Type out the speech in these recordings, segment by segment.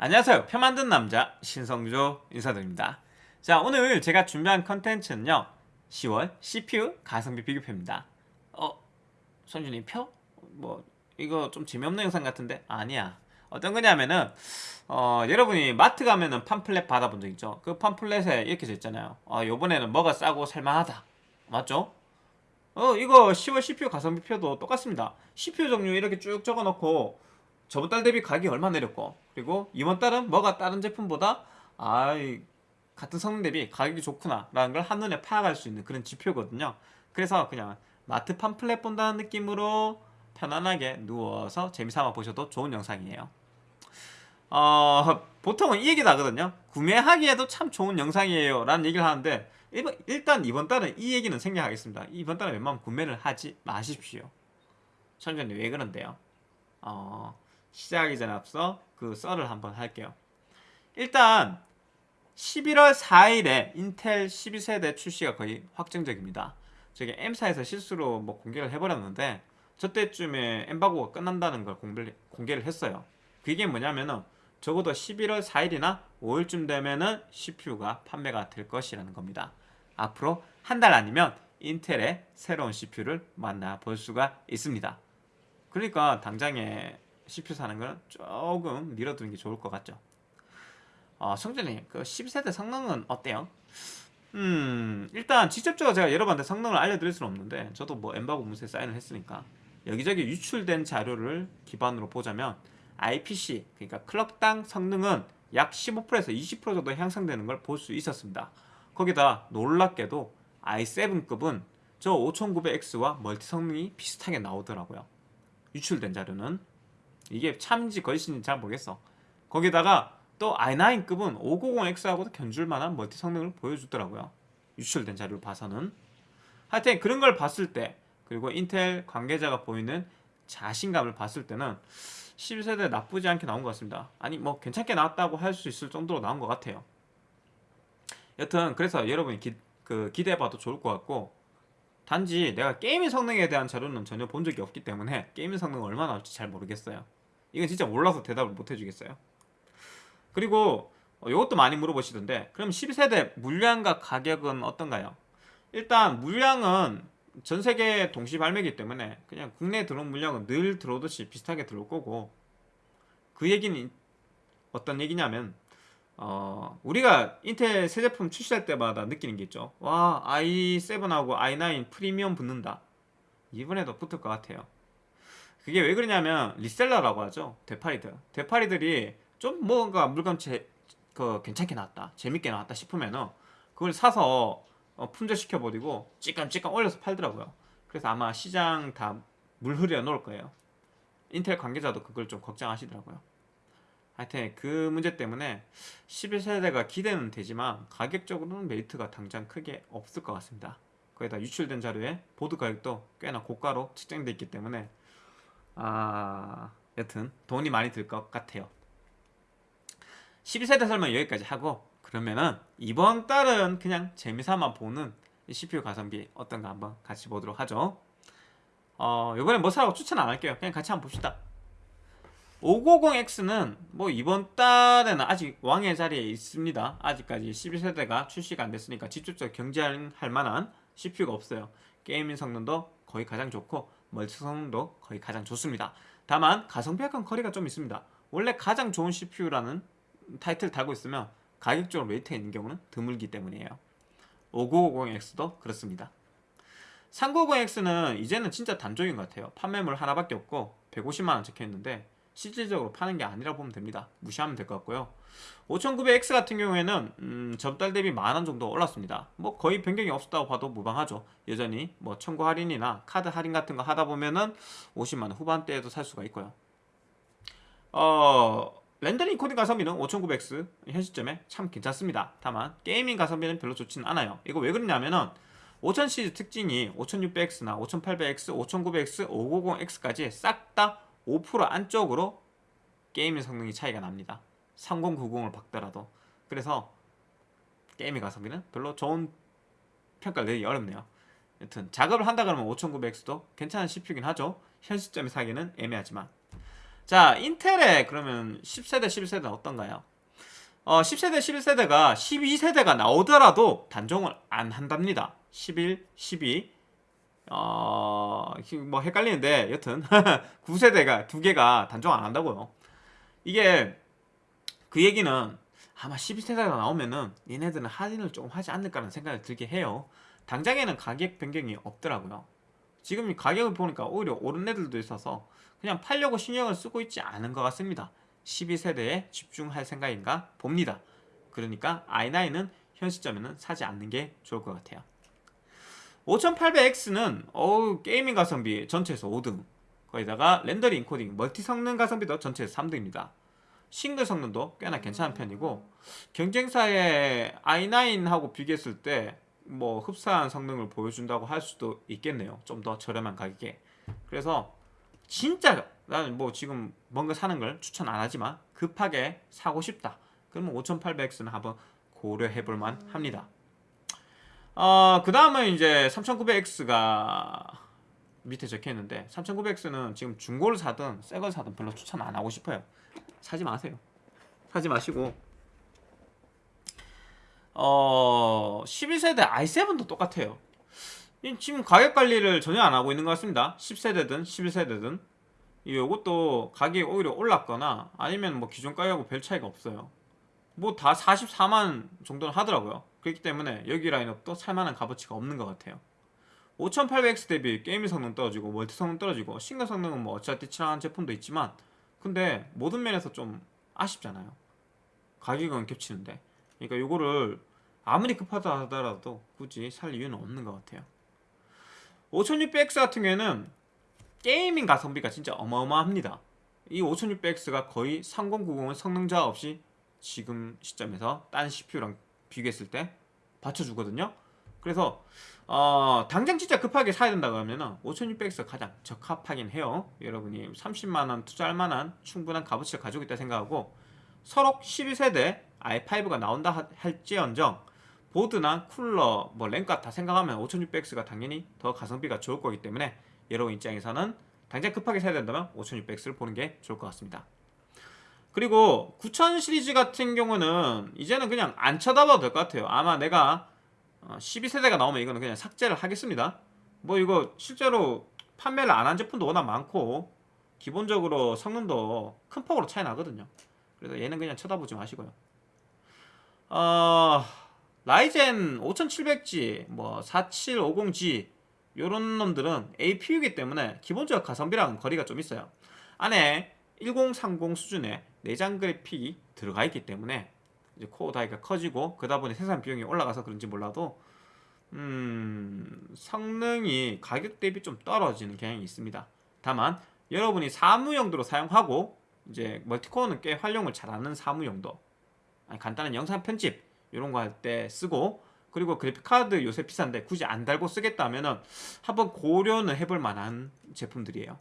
안녕하세요 표 만든 남자 신성조 인사드립니다 자 오늘 제가 준비한 컨텐츠는요 10월 CPU 가성비 비교표입니다 어? 선준이 표? 뭐 이거 좀 재미없는 영상 같은데? 아니야 어떤 거냐면은 어, 여러분이 마트 가면은 팜플렛 받아본 적 있죠? 그 팜플렛에 이렇게 써 있잖아요 어, 요번에는 뭐가 싸고 살만하다 맞죠? 어 이거 10월 CPU 가성비 표도 똑같습니다 CPU 종류 이렇게 쭉 적어놓고 저번 달 대비 가격이 얼마 내렸고 그리고 이번 달은 뭐가 다른 제품보다 아 같은 성능 대비 가격이 좋구나 라는 걸 한눈에 파악할 수 있는 그런 지표거든요. 그래서 그냥 마트 팜플렛 본다는 느낌으로 편안하게 누워서 재미삼아 보셔도 좋은 영상이에요. 어, 보통은 이 얘기도 하거든요. 구매하기에도 참 좋은 영상이에요 라는 얘기를 하는데 일단 이번 달은 이 얘기는 생략하겠습니다. 이번 달은 웬만하면 구매를 하지 마십시오. 천천히 왜 그런데요? 어, 시작하기 전에 앞서 그 썰을 한번 할게요. 일단 11월 4일에 인텔 12세대 출시가 거의 확정적입니다. 저게 M사에서 실수로 뭐 공개를 해버렸는데 저때쯤에 엠바고가 끝난다는 걸 공개를, 공개를 했어요. 그게 뭐냐면은 적어도 11월 4일이나 5일쯤 되면은 CPU가 판매가 될 것이라는 겁니다. 앞으로 한 달 아니면 인텔의 새로운 CPU를 만나볼 수가 있습니다. 그러니까 당장에 CPU 사는 거는 조금 미뤄두는 게 좋을 것 같죠. 어, 성준이 그 10세대 성능은 어때요? 음 일단 직접적으로 제가 여러분한테 성능을 알려드릴 수는 없는데 저도 뭐 엠바고 문서에 사인을 했으니까 여기저기 유출된 자료를 기반으로 보자면 IPC 그러니까 클럭당 성능은 약 15%에서 20% 정도 향상되는 걸 볼 수 있었습니다. 거기다 놀랍게도 i7급은 저 5900X와 멀티 성능이 비슷하게 나오더라고요. 유출된 자료는 이게 참인지 거짓인지 잘 모르겠어. 거기다가 또 i9급은 590X하고도 견줄만한 멀티 성능을 보여주더라고요. 유출된 자료를 봐서는. 하여튼 그런 걸 봤을 때 그리고 인텔 관계자가 보이는 자신감을 봤을 때는 11세대 나쁘지 않게 나온 것 같습니다. 아니 뭐 괜찮게 나왔다고 할 수 있을 정도로 나온 것 같아요. 여튼 그래서 여러분이 기, 그 기대해봐도 좋을 것 같고 단지 내가 게임의 성능에 대한 자료는 전혀 본 적이 없기 때문에 게임의 성능 얼마나 나올지 잘 모르겠어요 이건 진짜 몰라서 대답을 못 해주겠어요. 그리고 이것도 많이 물어보시던데 그럼 12세대 물량과 가격은 어떤가요? 일단 물량은 전 세계 동시 발매기 때문에 그냥 국내에 들어온 물량은 늘 들어오듯이 비슷하게 들어올 거고 그 얘기는 어떤 얘기냐면 어, 우리가 인텔 새 제품 출시할 때마다 느끼는 게 있죠. 와 i7하고 i9 프리미엄 붙는다. 이번에도 붙을 것 같아요 그게 왜 그러냐면 리셀러라고 하죠 대파리들 대파리들이 좀 뭔가 물건 제, 그 괜찮게 나왔다 재밌게 나왔다 싶으면은 그걸 사서 어, 품절시켜 버리고 찌깜찌깜 올려서 팔더라고요. 그래서 아마 시장 다 물 흐려 놓을 거예요. 인텔 관계자도 그걸 좀 걱정하시더라고요. 하여튼 그 문제 때문에 11세대가 기대는 되지만 가격적으로는 메리트가 당장 크게 없을 것 같습니다. 거기다 유출된 자료에 보드 가격도 꽤나 고가로 측정되어 있기 때문에 아 여튼 돈이 많이 들 것 같아요. 12세대 설명 여기까지 하고 그러면은 이번 달은 그냥 재미삼아 보는 CPU 가성비 어떤가 한번 같이 보도록 하죠. 어 이번엔 뭐 사라고 추천 안 할게요. 그냥 같이 한번 봅시다. 5950X는 뭐 이번 달에는 아직 왕의 자리에 있습니다. 아직까지 12세대가 출시가 안 됐으니까 직접적으로 경쟁할 만한 CPU가 없어요. gaming 성능도 거의 가장 좋고 멀티 성능도 거의 가장 좋습니다. 다만 가성비 약간 거리가 좀 있습니다. 원래 가장 좋은 CPU라는 타이틀 달고 있으면 가격적으로 메리트 있는 경우는 드물기 때문이에요. 5950X도 그렇습니다. 3950X는 이제는 진짜 단종인 것 같아요. 판매몰 하나밖에 없고 150만원 적혀있는데 실질적으로 파는 게 아니라 보면 됩니다. 무시하면 될 것 같고요. 5900X 같은 경우에는 음, 전달 대비 만원 정도 올랐습니다. 뭐 거의 변경이 없었다고 봐도 무방하죠. 여전히 뭐 청구 할인이나 카드 할인 같은 거 하다 보면은 50만원 후반대에도 살 수가 있고요. 어 렌더링 인코딩 가성비는 5900X 현 시점에 참 괜찮습니다. 다만 gaming 가성비는 별로 좋지는 않아요. 이거 왜 그러냐면은 5000 시리즈 특징이 5600X나 5800X, 5900X, 590X까지 싹 다 5% 안쪽으로 게임의 성능이 차이가 납니다. 3090을 박더라도. 그래서 게임의 가성비는 별로 좋은 평가를 내기 어렵네요. 여튼 작업을 한다 그러면 5900X도 괜찮은 CPU긴 하죠. 현 시점에 사기는 애매하지만. 자 인텔의 그러면 10세대 11세대는 어떤가요? 어, 10세대 11세대가 12세대가 나오더라도 단종을 안 한답니다. 11, 12 어, 뭐 헷갈리는데 여튼 9세대가 두 개가 단종 안 한다고요. 이게 그 얘기는 아마 12세대가 나오면은 얘네들은 할인을 조금 하지 않을까라는 생각이 들게 해요. 당장에는 가격 변경이 없더라고요. 지금 가격을 보니까 오히려 오른 애들도 있어서 그냥 팔려고 신경을 쓰고 있지 않은 것 같습니다. 12세대에 집중할 생각인가 봅니다. 그러니까 i9은 현 시점에는 사지 않는 게 좋을 것 같아요 5800X는 어우 gaming 가성비 전체에서 5등. 거기다가 렌더링 인코딩 멀티 성능 가성비도 전체에서 3등입니다. 싱글 성능도 꽤나 괜찮은 편이고 경쟁사의 i9하고 비교했을 때 뭐 흡사한 성능을 보여준다고 할 수도 있겠네요. 좀 더 저렴한 가격에. 그래서 진짜 나는 뭐 지금 뭔가 사는 걸 추천 안 하지만 급하게 사고 싶다. 그러면 5800X는 한번 고려해 볼만 합니다 어, 그 다음은 이제 3900X가 밑에 적혀 있는데 3900X는 지금 중고를 사든 새 걸 사든 별로 추천 안 하고 싶어요. 사지 마세요. 사지 마시고. 어 12세대 i7도 똑같아요. 지금 가격 관리를 전혀 안 하고 있는 것 같습니다. 10세대든 11세대든. 이것도 가격이 오히려 올랐거나 아니면 뭐 기존 가격하고 별 차이가 없어요. 뭐 다 44만 정도는 하더라고요 그렇기 때문에 여기 라인업도 살만한 값어치가 없는 것 같아요. 5800X 대비 게임 성능 떨어지고 멀티 성능 떨어지고 싱글 성능은 뭐 어차피 친한 제품도 있지만 근데 모든 면에서 좀 아쉽잖아요. 가격은 겹치는데. 그러니까 이거를 아무리 급하다 하더라도 굳이 살 이유는 없는 것 같아요. 5600X 같은 경우에는 게이밍 가성비가 진짜 어마어마합니다. 이 5600X가 거의 3090은 성능자 없이 지금 시점에서 딴 CPU랑 비교했을 때 받쳐주거든요. 그래서 어, 당장 진짜 급하게 사야 된다 그러면은 5600X가 가장 적합하긴 해요. 여러분이 30만원 투자할 만한 충분한 값어치를 가지고 있다 생각하고 서로 12세대 i5가 나온다 할지언정 보드나 쿨러, 뭐 램값 다 생각하면 5600X가 당연히 더 가성비가 좋을 거기 때문에 여러분 입장에서는 당장 급하게 사야 된다면 5600X를 보는 게 좋을 것 같습니다 그리고 9000 시리즈 같은 경우는 이제는 그냥 안 쳐다봐도 될 것 같아요. 아마 내가 12세대가 어, 나오면 이거는 그냥 삭제를 하겠습니다. 뭐 이거 실제로 판매를 안 한 제품도 워낙 많고 기본적으로 성능도 큰 폭으로 차이 나거든요. 그래서 얘는 그냥 쳐다보지 마시고요. 어... 라이젠 5700G, 뭐 4750G 요런 놈들은 APU이기 때문에 기본적 가성비랑 거리가 좀 있어요. 안에 1030 수준의 내장 그래픽이 들어가 있기 때문에 이제 코어 다이가 커지고 그러다 보니 생산 비용이 올라가서 그런지 몰라도 음, 성능이 가격 대비 좀 떨어지는 경향이 있습니다. 다만 여러분이 사무 용도로 사용하고 이제 멀티코어는 꽤 활용을 잘하는 사무 용도 아니, 간단한 영상 편집 이런 거 할 때 쓰고 그리고 그래픽카드 요새 비싼데 굳이 안 달고 쓰겠다면 은 한번 고려는 해볼 만한 제품들이에요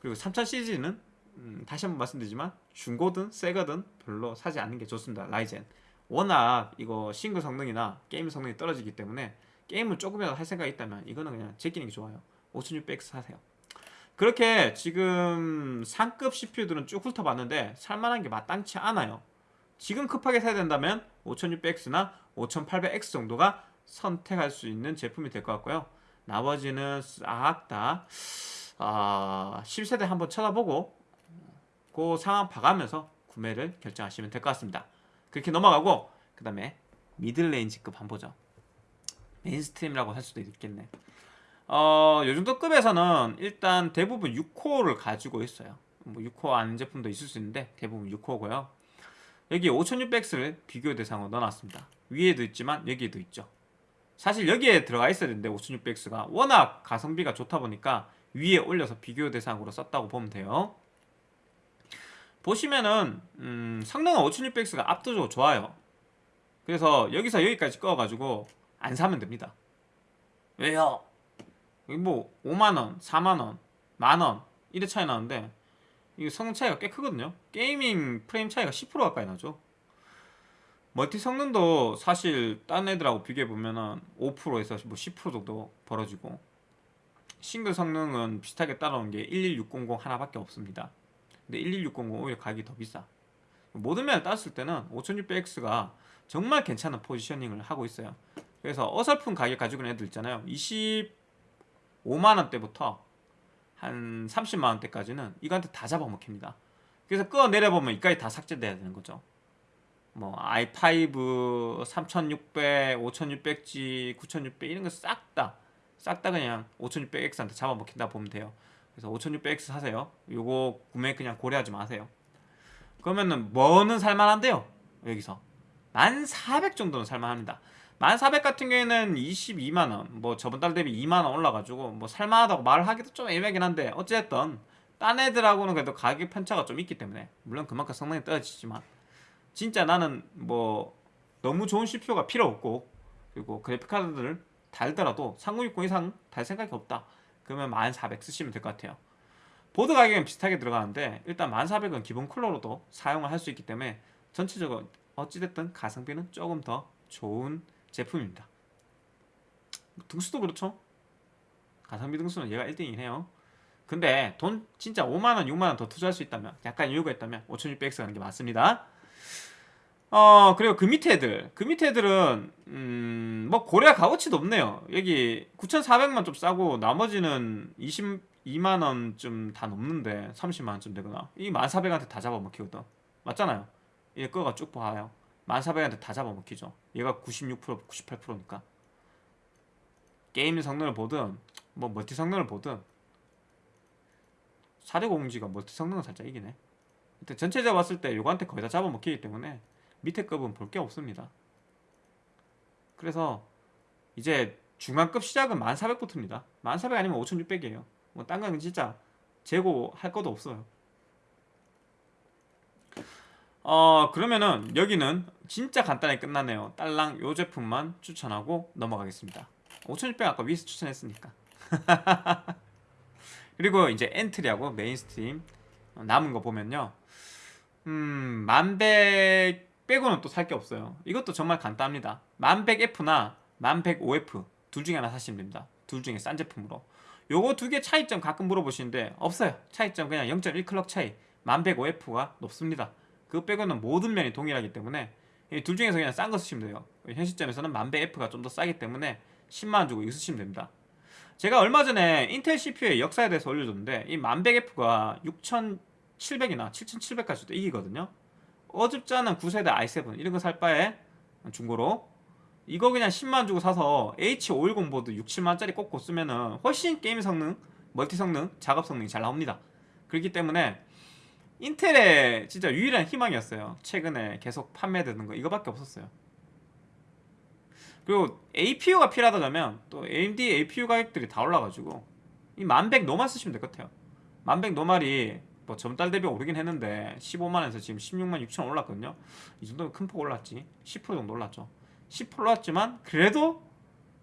그리고 3000 시리즈는 음, 다시 한번 말씀드리지만 중고든 새거든 별로 사지 않는 게 좋습니다 라이젠. 워낙 이거 싱글 성능이나 게임 성능이 떨어지기 때문에 게임을 조금이라도 할 생각이 있다면 이거는 그냥 제끼는 게 좋아요. 5600X 사세요. 그렇게 지금 상급 CPU들은 쭉 훑어봤는데 살만한 게 마땅치 않아요. 지금 급하게 사야 된다면 5600X나 5800X 정도가 선택할 수 있는 제품이 될 것 같고요. 나머지는 싹 다 어, 10세대 한번 쳐다보고 그 상황 봐가면서 구매를 결정하시면 될 것 같습니다. 그렇게 넘어가고 그 다음에 middle range급 한번 보죠. mainstream이라고 할 수도 있겠네. 어, 요 정도 급에서는 일단 대부분 6코어를 가지고 있어요. 뭐 6코어 아닌 제품도 있을 수 있는데 대부분 6코어고요. 여기 5600X를 비교 대상으로 넣어놨습니다. 위에도 있지만 여기에도 있죠 사실 여기에 들어가 있어야 되는데 5600X가 워낙 가성비가 좋다 보니까 위에 올려서 비교 대상으로 썼다고 보면 돼요. 보시면은 음, 성능은 5600X가 압도적으로 좋아요. 그래서 여기서 여기까지 꺼가지고 안 사면 됩니다. 왜요? 뭐 5만원, 4만원, 만원 이래 차이 나는데 이게 성능 차이가 꽤 크거든요. gaming 프레임 차이가 10% 가까이 나죠 멀티 성능도 사실 딴 애들하고 비교해보면은 5%에서 뭐 10% 정도 벌어지고 싱글 성능은 비슷하게 따라온 게 11600 하나밖에 없습니다. 근데 11600 오히려 가격이 더 비싸. 모든 면을 따졌을 때는 5600X가 정말 괜찮은 포지셔닝을 하고 있어요. 그래서 어설픈 가격 가지고 있는 애들 있잖아요. 25만원대부터 한 30만원대까지는 이거한테 다 잡아먹힙니다. 그래서 끌어 내려보면 이까지 다 삭제돼야 되는 거죠. 뭐 i5 3600, 5600G, 9600 이런 거 싹 다 싹 다 그냥 5600X한테 잡아먹힌다 보면 돼요. 그래서 5600X 사세요. 요거 구매 그냥 고려하지 마세요. 그러면은 뭐는 살만한데요? 여기서 1400 정도는 살만합니다. 1400 같은 경우에는 22만원 뭐 저번 달 대비 2만원 올라가지고 뭐 살만하다고 말을 하기도 좀 애매하긴 한데 어쨌든 딴 애들하고는 그래도 가격 편차가 좀 있기 때문에 물론 그만큼 성능이 떨어지지만 진짜 나는 뭐 너무 좋은 CPU가 필요 없고 그리고 그래픽카드를 달더라도 3060 이상 달 생각이 없다. 그러면 1400 쓰시면 될 것 같아요. 보드 가격은 비슷하게 들어가는데 일단 1400은 기본 쿨러로도 사용을 할 수 있기 때문에 전체적으로 어찌됐든 가성비는 조금 더 좋은 제품입니다. 등수도 그렇죠? 가성비 등수는 얘가 1등이긴 해요. 근데 돈 진짜 5만원 6만원 더 투자할 수 있다면 약간 이유가 있다면 5600X 가는 게 맞습니다 어 그리고 그 밑에 애들. 그 밑에 애들은 음 뭐 고려 값어치도 없네요. 여기 9400만 좀 싸고 나머지는 22만원 좀다 넘는데 30만원 좀 되거나. 이 1400한테 다 잡아먹히거든. 맞잖아요. 얘 거가 쭉 봐요. 1400한테 다 잡아먹히죠. 얘가 96% 98%니까. 게임 성능을 보든 뭐 멀티 성능을 보든 450G가 멀티 성능은 살짝 이기네 근데 전체적으로 봤을 때 요거한테 거의 다 잡아먹히기 때문에 밑에 급은 볼 게 없습니다. 그래서 이제 중간급 시작은 1400부터입니다. 1400 아니면 5600이에요. 뭐딴 거는 진짜 재고 할 것도 없어요. 어 그러면은 여기는 진짜 간단하게 끝나네요. 딸랑 요 제품만 추천하고 넘어가겠습니다. 5600 아까 위에서 추천했으니까. 그리고 이제 entry하고 mainstream 남은 거 보면요. 음 만백 빼고는 또 살 게 없어요. 이것도 정말 간단합니다. 10100F나 10105F 둘 중에 하나 사시면 됩니다. 둘 중에 싼 제품으로. 요거 두 개 차이점 가끔 물어보시는데 없어요. 차이점 그냥 0.1 clock 차이. 10105F가 높습니다. 그거 빼고는 모든 면이 동일하기 때문에 이 둘 중에서 그냥 싼 거 쓰시면 돼요. 현 시점에서는 10100F가 좀 더 싸기 때문에 10만원 주고 이거 쓰시면 됩니다. 제가 얼마 전에 인텔 CPU의 역사에 대해서 올려줬는데 이 10100F가 6700이나 7700까지도 이기거든요. 어줍지 않은 9세대 i7 이런 거 살 바에 중고로. 이거 그냥 10만 주고 사서 H510 보드 6, 7만짜리 꽂고 쓰면은 훨씬 게임 성능, 멀티 성능, 작업 성능이 잘 나옵니다. 그렇기 때문에 인텔의 진짜 유일한 희망이었어요. 최근에 계속 판매되는 거 이거밖에 없었어요. 그리고 APU가 필요하다면 또 AMD APU 가격들이 다 올라가지고 이 만백 노말 쓰시면 될 것 같아요. 만백 노말이 뭐 전달 대비 오르긴 했는데 15만원에서 지금 16만 6천 올랐거든요. 이 정도면 큰 폭 올랐지. 10% 정도 올랐죠. 10% 올랐지만 그래도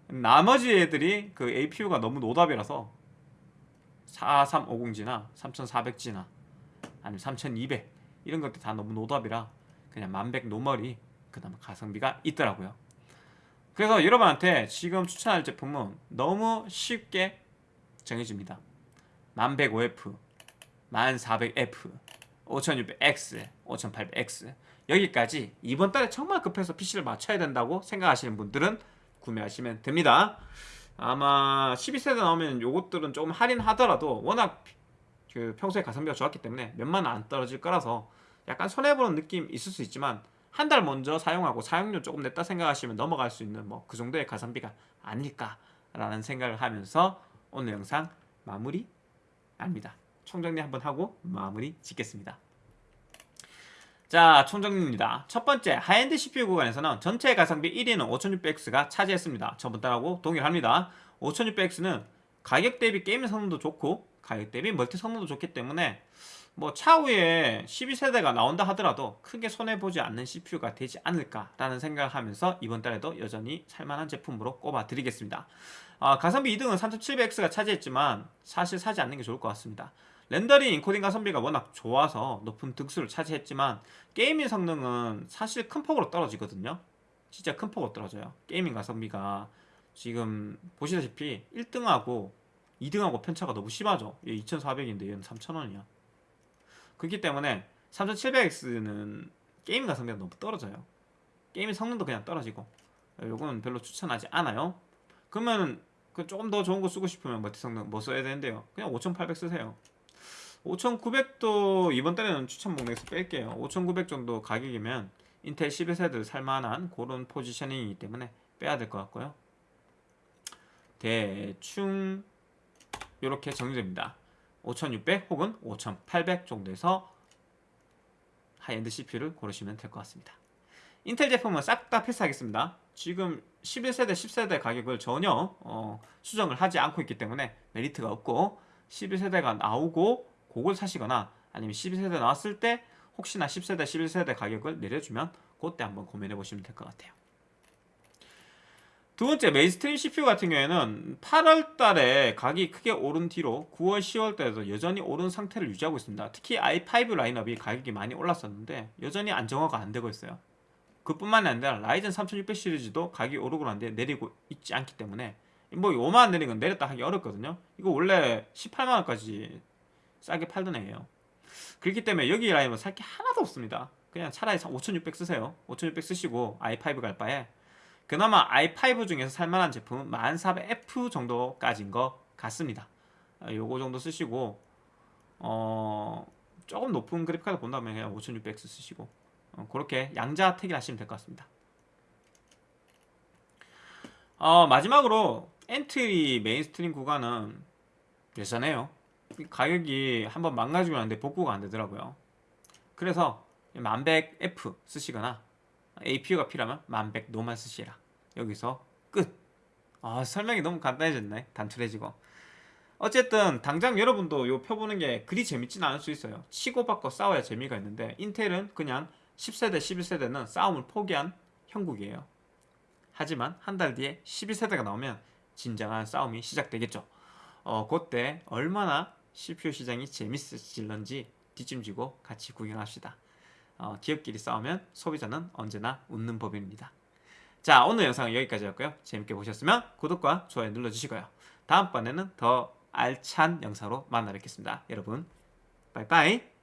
나머지 애들이 그 APU가 너무 노답이라서 4350G나 3400G나 아니면 3200 이런 것들 다 너무 노답이라 그냥 만백 normal이 그나마 가성비가 있더라고요. 그래서 여러분한테 지금 추천할 제품은 너무 쉽게 정해집니다. 10105F 11400F 5600X 5800X 여기까지 이번 달에 정말 급해서 PC를 맞춰야 된다고 생각하시는 분들은 구매하시면 됩니다. 아마 12세대 나오면 요것들은 조금 할인하더라도 워낙 그 평소에 가성비가 좋았기 때문에 몇만 원 안 떨어질 거라서 약간 손해보는 느낌 있을 수 있지만 한 달 먼저 사용하고 사용료 조금 냈다 생각하시면 넘어갈 수 있는 뭐 그 정도의 가성비가 아닐까라는 생각을 하면서 오늘 영상 마무리 합니다 총정리 한번 하고 마무리 짓겠습니다. 자 총정리입니다. 첫 번째 high-end CPU 구간에서는 전체 가성비 1위는 5600X가 차지했습니다. 저번 달하고 동일합니다. 5600X는 가격 대비 게임 성능도 좋고 가격 대비 멀티 성능도 좋기 때문에 뭐 차후에 12세대가 나온다 하더라도 크게 손해보지 않는 CPU가 되지 않을까라는 생각을 하면서 이번 달에도 여전히 살만한 제품으로 꼽아 드리겠습니다. 아, 가성비 2등은 3700X가 차지했지만 사실 사지 않는 게 좋을 것 같습니다 렌더링 인코딩 가성비가 워낙 좋아서 높은 등수를 차지했지만 gaming 성능은 사실 큰 폭으로 떨어지거든요 진짜 큰 폭으로 떨어져요 gaming 가성비가 지금 보시다시피 1등하고 2등하고 편차가 너무 심하죠. 얘 2,400인데 얘는 3,000원이야. 그렇기 때문에 3700X는 게임 가성비가 너무 떨어져요. 게임 성능도 그냥 떨어지고 요거는 별로 추천하지 않아요. 그러면 그 조금 더 좋은 거 쓰고 싶으면 멀티 성능 뭐 써야 되는데요. 그냥 5800 쓰세요. 5900도 이번 달에는 추천 목록에서 뺄게요. 5900 정도 가격이면 인텔 11세대 살만한 그런 포지셔닝이기 때문에 빼야 될 것 같고요. 대충 이렇게 정리됩니다. 5600 혹은 5800 정도에서 high-end CPU를 고르시면 될 것 같습니다. 인텔 제품은 싹 다 패스하겠습니다. 지금 11세대, 10세대 가격을 전혀 어, 수정을 하지 않고 있기 때문에 메리트가 없고 11세대가 나오고 그걸 사시거나 아니면 12세대 나왔을 때 혹시나 10세대, 11세대 가격을 내려주면 그때 한번 고민해 보시면 될 것 같아요. 두 번째 mainstream CPU 같은 경우에는 8월 달에 가격이 크게 오른 뒤로 9월, 10월 달에도 여전히 오른 상태를 유지하고 있습니다. 특히 i5 라인업이 가격이 많이 올랐었는데 여전히 안정화가 안 되고 있어요. 그뿐만이 아니라 라이젠 3600 시리즈도 가격이 오르고 난 뒤 내리고 있지 않기 때문에 뭐 5만원 내린 건 내렸다 하기 어렵거든요. 이거 원래 18만원까지 싸게 팔던 애예요. 그렇기 때문에 여기 라인은 살 게 하나도 없습니다. 그냥 차라리 5600 쓰세요. 5600 쓰시고 i5 갈 바에 그나마 i5 중에서 살만한 제품은 1400F 정도까지인 것 같습니다. 아, 요거 정도 쓰시고 어 조금 높은 그래픽카드 본다면 그냥 5600X 쓰시고 어, 그렇게 양자 택일 하시면 될 것 같습니다. 어, 마지막으로 entry mainstream 구간은 예전에요. 가격이 한번 망가지고 났는데 복구가 안 되더라고요. 그래서 1100F 쓰시거나 APU가 필요하면 1100 노만 쓰시라. 여기서 끝. 아, 설명이 너무 간단해졌네. 단출해지고. 어쨌든 당장 여러분도 요 표 보는 게 그리 재밌진 않을 수 있어요. 치고받고 싸워야 재미가 있는데 인텔은 그냥 10세대, 11세대는 싸움을 포기한 형국이에요. 하지만 한 달 뒤에 12세대가 나오면 진정한 싸움이 시작되겠죠. 어, 그때 얼마나 CPU 시장이 재밌을지 뒷짐지고 같이 구경합시다. 어, 기업끼리 싸우면 소비자는 언제나 웃는 법입니다. 자 오늘 영상은 여기까지였고요. 재밌게 보셨으면 구독과 좋아요 눌러주시고요. 다음번에는 더 알찬 영상으로 만나 뵙겠습니다. 여러분 빠이빠이